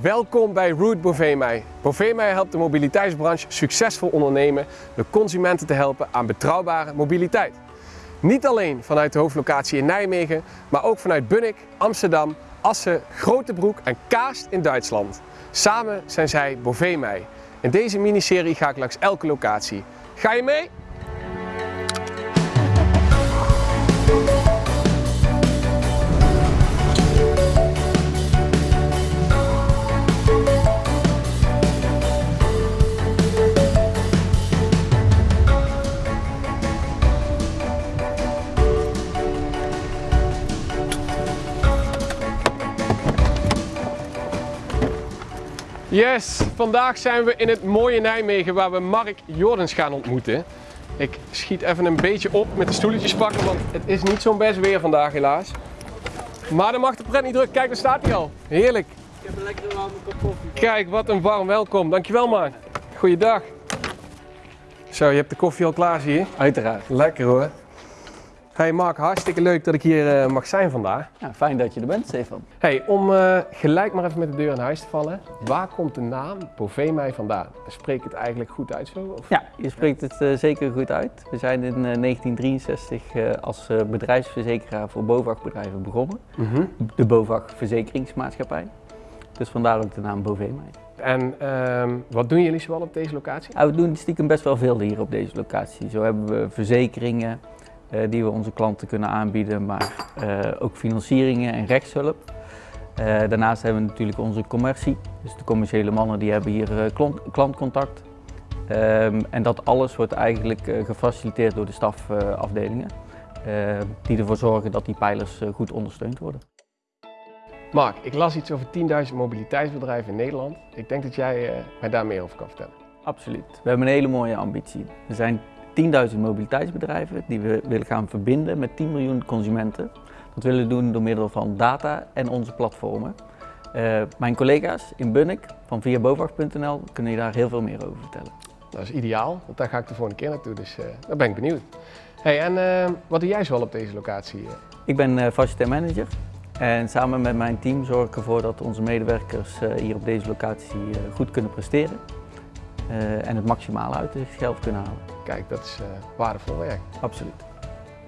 Welkom bij Route Bovemei. Bovemei helpt de mobiliteitsbranche succesvol ondernemen door consumenten te helpen aan betrouwbare mobiliteit. Niet alleen vanuit de hoofdlocatie in Nijmegen, maar ook vanuit Bunnik, Amsterdam, Assen, Grotebroek en Kaast in Duitsland. Samen zijn zij Bovemei. In deze miniserie ga ik langs elke locatie. Ga je mee? Yes, vandaag zijn we in het mooie Nijmegen waar we Mark Jordens gaan ontmoeten. Ik schiet even een beetje op met de stoeltjes pakken, want het is niet zo'n best weer vandaag helaas. Maar dan mag de pret niet druk. Kijk, daar staat hij al. Heerlijk. Ik heb een lekkere warme kop koffie. Kijk, wat een warm welkom. Dankjewel Mark. Goeiedag. Zo, je hebt de koffie al klaar zie je? Uiteraard. Lekker hoor. Hey Mark, hartstikke leuk dat ik hier eh, mag zijn vandaag. Ja, fijn dat je er bent, Stefan. Hey, om eh, gelijk maar even met de deur in huis te vallen. Waar komt de naam Bovemei vandaan? Spreek ik het eigenlijk goed uit zo? Of? Ja, je spreekt het eh, zeker goed uit. We zijn in 1963 als bedrijfsverzekeraar voor BOVAG-bedrijven begonnen. Mhm. De BOVAG Verzekeringsmaatschappij. Dus vandaar ook de naam Bovemei. En ehm, wat doen jullie zoal op deze locatie? Nou, we doen stiekem best wel veel hier op deze locatie. Zo hebben we verzekeringen die we onze klanten kunnen aanbieden, maar eh, ook financieringen en rechtshulp. Eh, daarnaast hebben we natuurlijk onze commercie, dus de commerciële mannen die hebben hier klant, klantcontact. Ehm, en dat alles wordt eigenlijk gefaciliteerd door de stafafdelingen, die ervoor zorgen dat die pijlers goed ondersteund worden. Mark, ik las iets over 10.000 mobiliteitsbedrijven in Nederland. Ik denk dat jij mij daar meer over kan vertellen. Absoluut. We hebben een hele mooie ambitie. Er zijn 10.000 mobiliteitsbedrijven die we willen gaan verbinden met 10 miljoen consumenten. Dat willen we doen door middel van data en onze platformen. Uh, mijn collega's in Bunnik van viabovag.nl kunnen je daar heel veel meer over vertellen. Dat is ideaal, want daar ga ik de volgende keer naartoe, dus uh, daar ben ik benieuwd. Hey, en uh, wat doe jij zoal op deze locatie? Ik ben uh, facilitair manager en samen met mijn team zorg ik ervoor dat onze medewerkers hier op deze locatie goed kunnen presteren en het maximale uit zichzelf kunnen halen. Kijk, dat is uh, waardevol werk. Absoluut.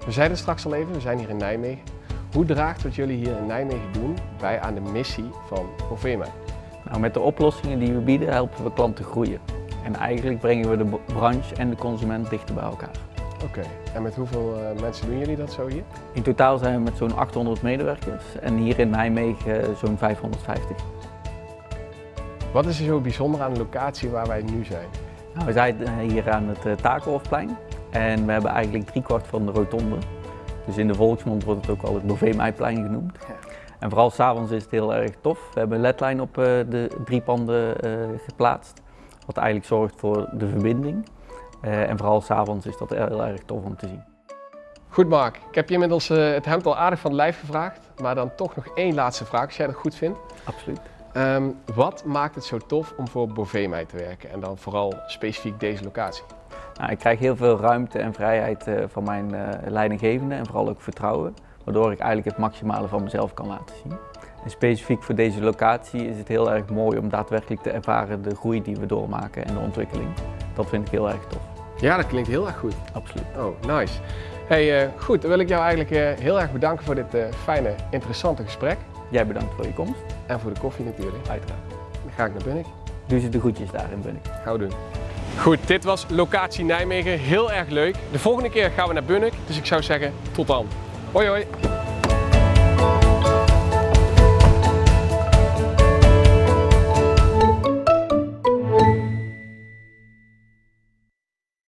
We zeiden straks al even, we zijn hier in Nijmegen. Hoe draagt wat jullie hier in Nijmegen doen bij aan de missie van Ovema? Nou, met de oplossingen die we bieden helpen we klanten groeien. En eigenlijk brengen we de branche en de consument dichter bij elkaar. Oké, en met hoeveel uh, mensen doen jullie dat zo hier? In totaal zijn we met zo'n 800 medewerkers en hier in Nijmegen zo'n 550. Wat is er zo bijzonder aan de locatie waar wij nu zijn? Nou, we zijn eh, hier aan het uh, Takenhofplein en we hebben eigenlijk driekwart van de rotonde. Dus in de volksmond wordt het ook al het Bovee-Meiplein genoemd. Ja. En vooral s'avonds is het heel erg tof. We hebben een ledlijn op uh, de drie panden geplaatst. Wat eigenlijk zorgt voor de verbinding. en vooral s'avonds is dat heel erg tof om te zien. Goed Mark, ik heb je inmiddels het hemd al aardig van het lijf gevraagd. Maar dan toch nog één laatste vraag, als jij dat goed vindt. Absoluut. Um, wat maakt het zo tof om voor Bovemei te werken en dan vooral specifiek deze locatie? Nou, ik krijg heel veel ruimte en vrijheid uh, van mijn uh, leidinggevende en vooral ook vertrouwen, waardoor ik eigenlijk het maximale van mezelf kan laten zien. En specifiek voor deze locatie is het heel erg mooi om daadwerkelijk te ervaren de groei die we doormaken en de ontwikkeling. Dat vind ik heel erg tof. Ja, dat klinkt heel erg goed. Absoluut. Oh, nice. Hey, uh, goed, dan wil ik jou eigenlijk heel erg bedanken voor dit fijne, interessante gesprek. Jij bedankt voor je komst. En voor de koffie natuurlijk. Uiteraard. Dan ga ik naar Bunnik. Doe ze de groetjes daar in Bunnik. Gaan doen. Goed, dit was locatie Nijmegen. Heel erg leuk. De volgende keer gaan we naar Bunnik. Dus ik zou zeggen, tot dan. Hoi hoi.